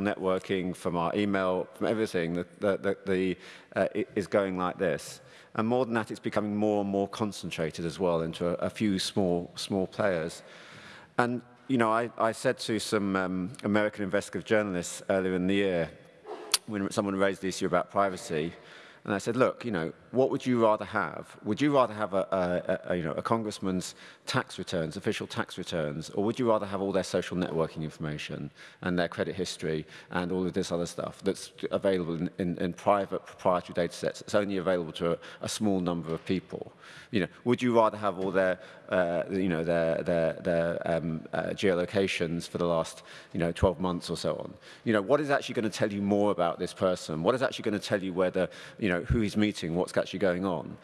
networking, from our email, from everything, the, the, uh, is going like this. And more than that, it's becoming more and more concentrated as well into a, a few small, small players. And, you know, I, I said to some um, American investigative journalists earlier in the year, when someone raised the issue about privacy, and I said, look, you know, what would you rather have? Would you rather have a, a, a, you know, a congressman's tax returns, official tax returns, or would you rather have all their social networking information and their credit history and all of this other stuff that's available in, in, in private proprietary data sets It's only available to a, a small number of people? You know, would you rather have all their, uh, you know, their, their, their um, uh, geolocations for the last, you know, 12 months or so on? You know, what is actually going to tell you more about this person? What is actually going to tell you whether, you know, know, who he's meeting, what's actually going on.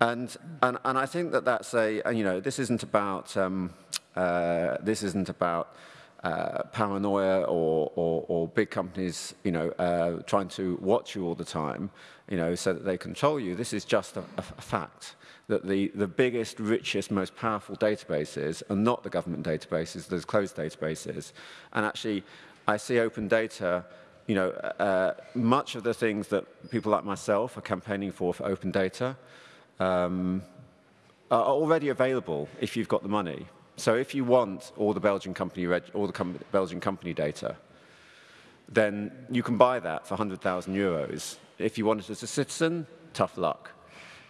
And, and, and I think that that's a, and, you know, this isn't about, um, uh, this isn't about uh, paranoia or, or, or big companies, you know, uh, trying to watch you all the time, you know, so that they control you. This is just a, a fact that the, the biggest, richest, most powerful databases are not the government databases, there's closed databases. And actually, I see open data you know, uh, much of the things that people like myself are campaigning for for open data um, are already available if you've got the money. So if you want all the Belgian company, all the com Belgian company data, then you can buy that for 100,000 euros. If you want it as a citizen, tough luck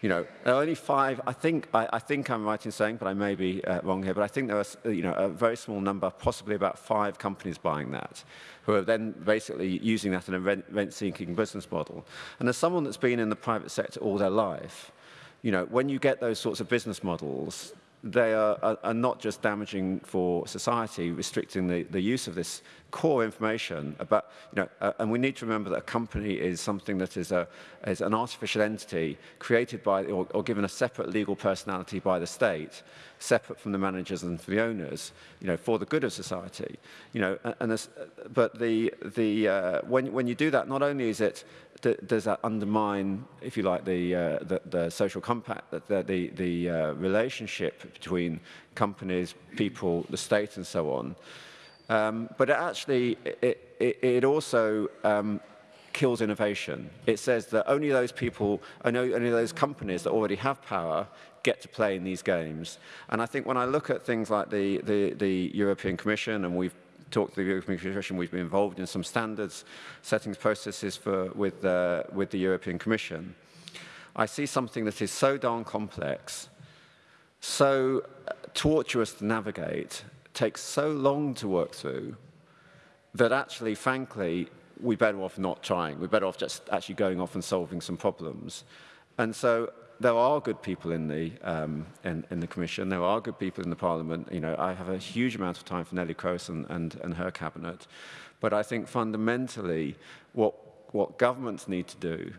you know, there are only five, I think, I, I think I'm right in saying, but I may be uh, wrong here, but I think there are, you know, a very small number, possibly about five companies buying that, who are then basically using that in a rent-seeking rent business model. And as someone that's been in the private sector all their life, you know, when you get those sorts of business models, they are, are, are, not just damaging for society, restricting the, the use of this core information about, you know, uh, and we need to remember that a company is something that is, a, is an artificial entity created by, or, or given a separate legal personality by the state, separate from the managers and the owners, you know, for the good of society. You know, and this, but the, the, uh, when, when you do that, not only is it does that undermine, if you like, the, uh, the, the, social compact, the, the, the uh, relationship between companies, people, the state, and so on. Um, but it actually, it, it, it also um, kills innovation. It says that only those people, only, only those companies that already have power get to play in these games. And I think when I look at things like the, the, the European Commission, and we've talked to the European Commission, we've been involved in some standards settings processes for, with, uh, with the European Commission. I see something that is so darn complex, so tortuous to navigate, takes so long to work through, that actually, frankly, we're better off not trying. We're better off just actually going off and solving some problems. And so there are good people in the, um, in, in, the Commission, there are good people in the Parliament. You know, I have a huge amount of time for Neelie Kroes and, and, and her cabinet. But I think fundamentally what, what governments need to do,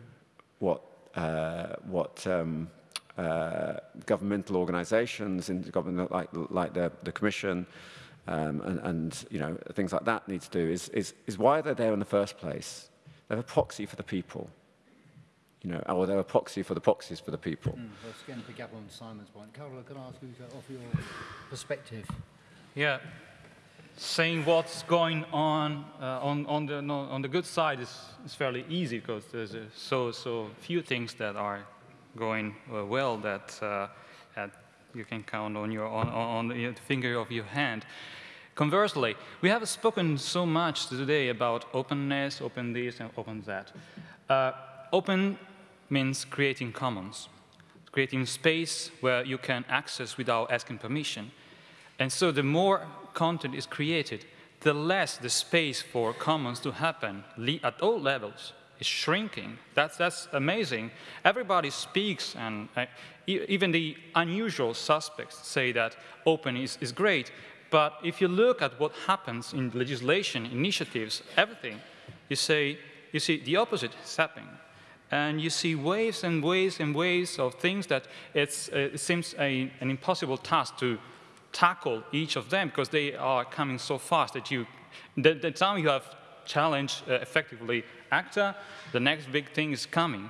what, uh, what um, uh, governmental organizations in government like, like the, the Commission um, and, and you know, things like that need to do is, is, is why they're there in the first place. They're a proxy for the people you know, or they're a proxy for the proxies for the people. Mm, well, again, pick up on Simon's point. Carola, can I ask you to offer your perspective? Yeah, saying what's going on uh, on, on, the, no, on the good side is, is fairly easy because there's uh, so, so few things that are going uh, well that, uh, that you can count on, your, on, on the finger of your hand. Conversely, we have spoken so much today about openness, open this, and open that. Uh, open means creating commons, creating space where you can access without asking permission. And so the more content is created, the less the space for commons to happen at all levels is shrinking. That's, that's amazing. Everybody speaks, and uh, even the unusual suspects say that open is, is great. But if you look at what happens in legislation, initiatives, everything, you say, you see the opposite is happening and you see waves and waves and waves of things that it's, uh, it seems a, an impossible task to tackle each of them because they are coming so fast that you, the, the time you have challenged uh, effectively ACTA, the next big thing is coming.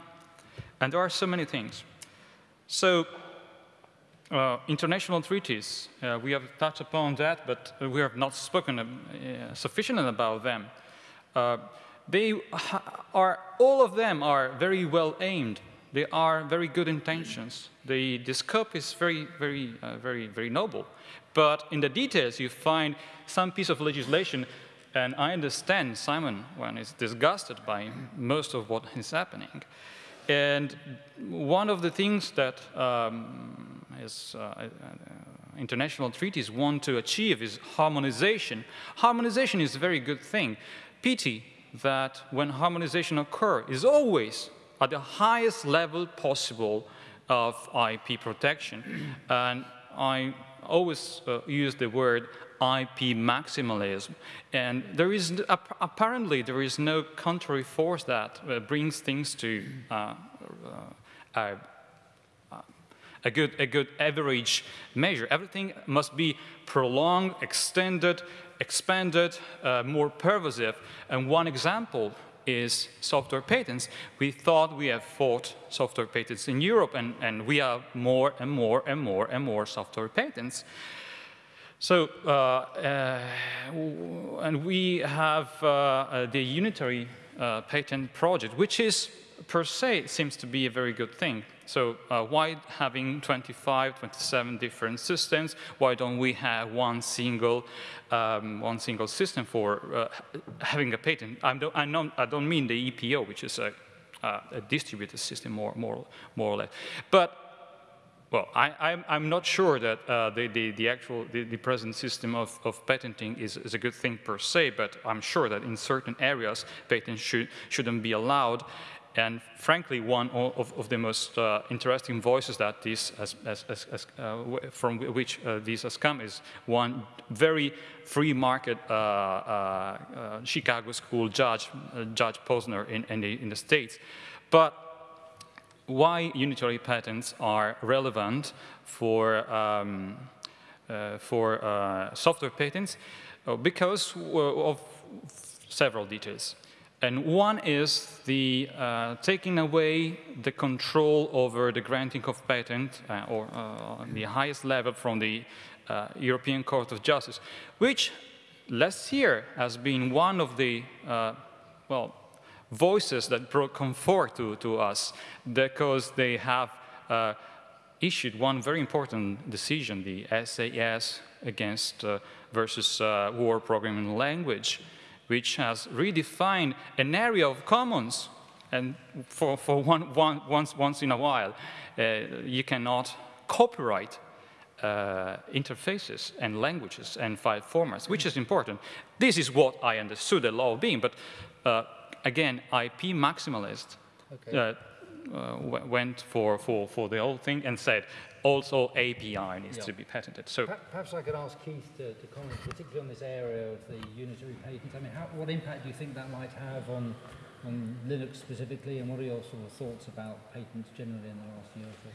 And there are so many things. So uh, international treaties, uh, we have touched upon that, but we have not spoken uh, sufficiently about them. uh, they are, all of them are very well aimed. They are very good intentions. The, the scope is very, very, uh, very, very noble. But in the details, you find some piece of legislation, and I understand Simon when he's disgusted by most of what is happening. And one of the things that um, uh, uh, international treaties want to achieve is harmonization. Harmonization is a very good thing. Pity that when harmonization occurs is always at the highest level possible of IP protection. and I always uh, use the word IP maximalism. And there is, apparently, there is no contrary force that uh, brings things to uh, uh a, good, a good average measure. Everything must be prolonged, extended, expanded, uh, more pervasive. And one example is software patents. We thought we have fought software patents in Europe, and, and we have more and more and more and more software patents. So, uh, uh, and we have uh, uh the unitary uh, patent project, which is per se seems to be a very good thing. So uh, why having 25, 27 different systems? Why don't we have one single, um, one single system for uh, having a patent? I don't, I, don't, I don't mean the EPO, which is a, uh, a distributed system more, more, more or less. But well, I, am not sure that uh, the, the, the, actual, the, the, present system of, of patenting is, is, a good thing per se, but I'm sure that in certain areas, patents should, shouldn't be allowed. And frankly, one of, of the most uh, interesting voices that this has, has, has, uh, from which uh, this has come is one very free market uh, uh, uh, Chicago school judge, Judge Posner in, in, the, in the States. But why unitary patents are relevant for, um, for software patents? because of several details. And one is the uh, taking away the control over the granting of patent uh, or uh, the highest level from the uh, European Court of Justice, which last year has been one of the, uh, well, voices that brought comfort to, to us because they have uh, issued one very important decision, the SAS against versus World Programming language, which has redefined an area of commons. And for, for one, one, once, once in a while, uh, you cannot copyright uh, interfaces and languages and file formats, which is important. This is what I understood the law being, but uh, again, IP maximalist okay. Uh, uh, went for, for, for the whole thing and said, also API needs yeah. to be patented. So perhaps I could ask Keith to, to, comment, particularly on this area of the unitary patent. I mean, how, what impact do you think that might have on on Linux specifically, and what are your sort of thoughts about patents generally in the last year or so?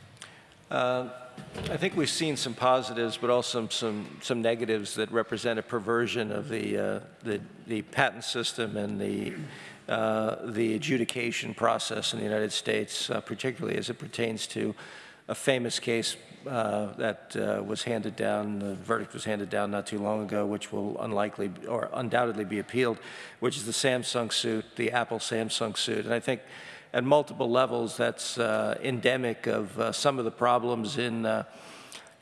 Uh, I think we've seen some positives, but also some some negatives that represent a perversion of the uh, the, the patent system and the uh, the adjudication process in the United States, uh, particularly as it pertains to a famous case uh, that uh, was handed down, the verdict was handed down not too long ago, which will unlikely or undoubtedly be appealed, which is the Samsung suit, the Apple Samsung suit. And I think at multiple levels that's uh, endemic of uh, some of the problems in, uh,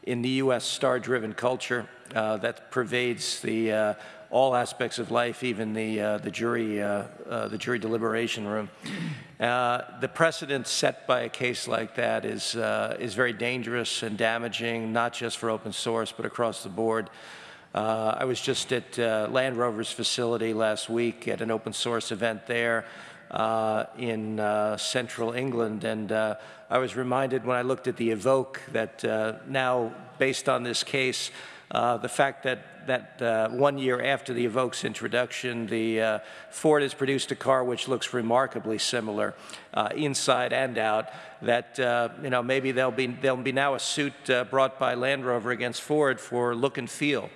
in the U.S. star-driven culture uh, that pervades the all aspects of life, even the, uh, the, jury, uh, uh, the jury deliberation room. Uh, the precedent set by a case like that is, uh, is very dangerous and damaging, not just for open source, but across the board. Uh, I was just at Land Rover's facility last week at an open source event there in central England, and I was reminded when I looked at the Evoque that now, based on this case, the fact that that uh, one year after the Evoque's introduction, the uh, Ford has produced a car which looks remarkably similar uh, inside and out. That uh, you know maybe there'll be there'll be now a suit uh, brought by Land Rover against Ford for look and feel.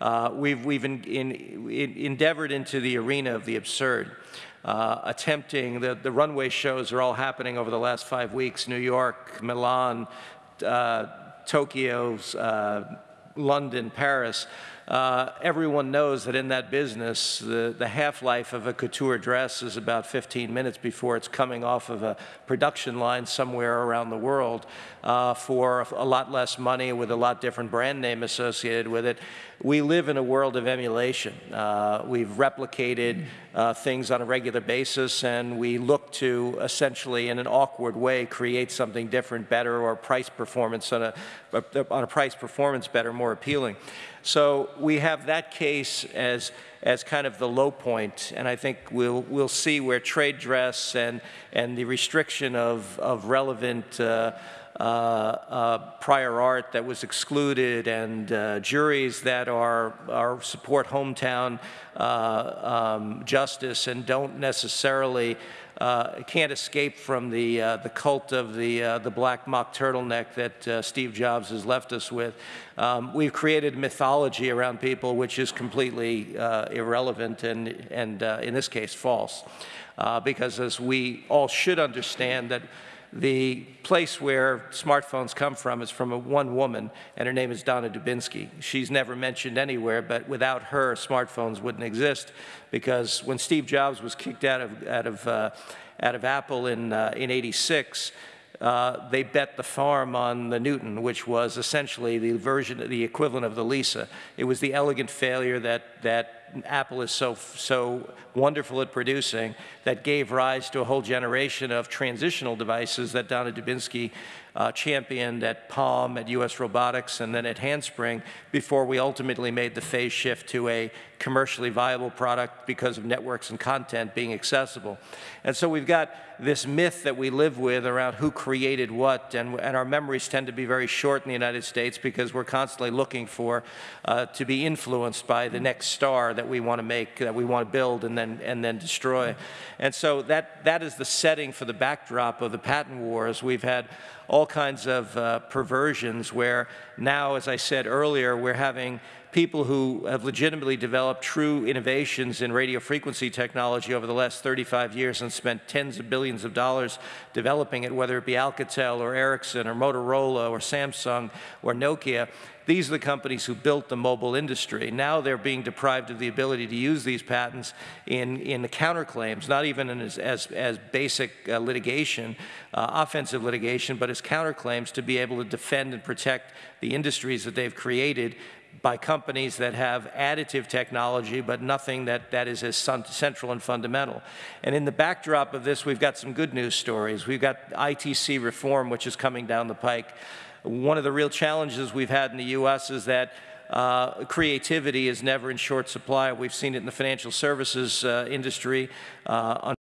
Uh, we've we've in, in, in endeavored into the arena of the absurd. attempting the, the runway shows are all happening over the last five weeks New York, Milan, Tokyo, London, Paris uh, everyone knows that in that business, the, the half-life of a couture dress is about 15 minutes before it's coming off of a production line somewhere around the world uh, for a lot less money with a lot different brand name associated with it. We live in a world of emulation. Uh, we've replicated uh, things on a regular basis, and we look to essentially, in an awkward way, create something different, better, or price performance on a, on a price performance better, more appealing. So we have that case as, as kind of the low point, and I think we'll, we'll see where trade dress and, and the restriction of, of relevant uh, uh, uh, prior art that was excluded and uh, juries that are, are support hometown uh, um, justice and don't necessarily uh, can't escape from the, uh, the cult of the, uh, the black mock turtleneck that uh, Steve Jobs has left us with. Um, we've created mythology around people which is completely uh, irrelevant and, and uh, in this case, false. because as we all should understand that the place where smartphones come from is from a one woman, and her name is Donna Dubinsky. She's never mentioned anywhere, but without her, smartphones wouldn't exist because when Steve Jobs was kicked out of, out of, uh, out of Apple in, uh, in 86, uh, they bet the farm on the Newton, which was essentially the version, the equivalent of the Lisa. It was the elegant failure that, that Apple is so, so wonderful at producing that gave rise to a whole generation of transitional devices that Donna Dubinsky uh, championed at Palm, at US Robotics, and then at Handspring before we ultimately made the phase shift to a commercially viable product because of networks and content being accessible. And so we've got this myth that we live with around who created what, and, and our memories tend to be very short in the United States because we're constantly looking for uh, to be influenced by the next star that we want to make, that we want to build and then, and then destroy. And so that, that is the setting for the backdrop of the patent wars. We've had all kinds of uh, perversions where now, as I said earlier, we're having people who have legitimately developed true innovations in radio frequency technology over the last 35 years and spent tens of billions of dollars developing it, whether it be Alcatel or Ericsson or Motorola or Samsung or Nokia. These are the companies who built the mobile industry. Now they're being deprived of the ability to use these patents in, in the counterclaims, not even as, as, as basic uh, litigation, uh, offensive litigation, but as counterclaims to be able to defend and protect the industries that they've created by companies that have additive technology, but nothing that, that is as central and fundamental. And in the backdrop of this, we've got some good news stories. We've got ITC reform, which is coming down the pike. One of the real challenges we've had in the U.S. is that uh, creativity is never in short supply. We've seen it in the financial services uh, industry. Uh,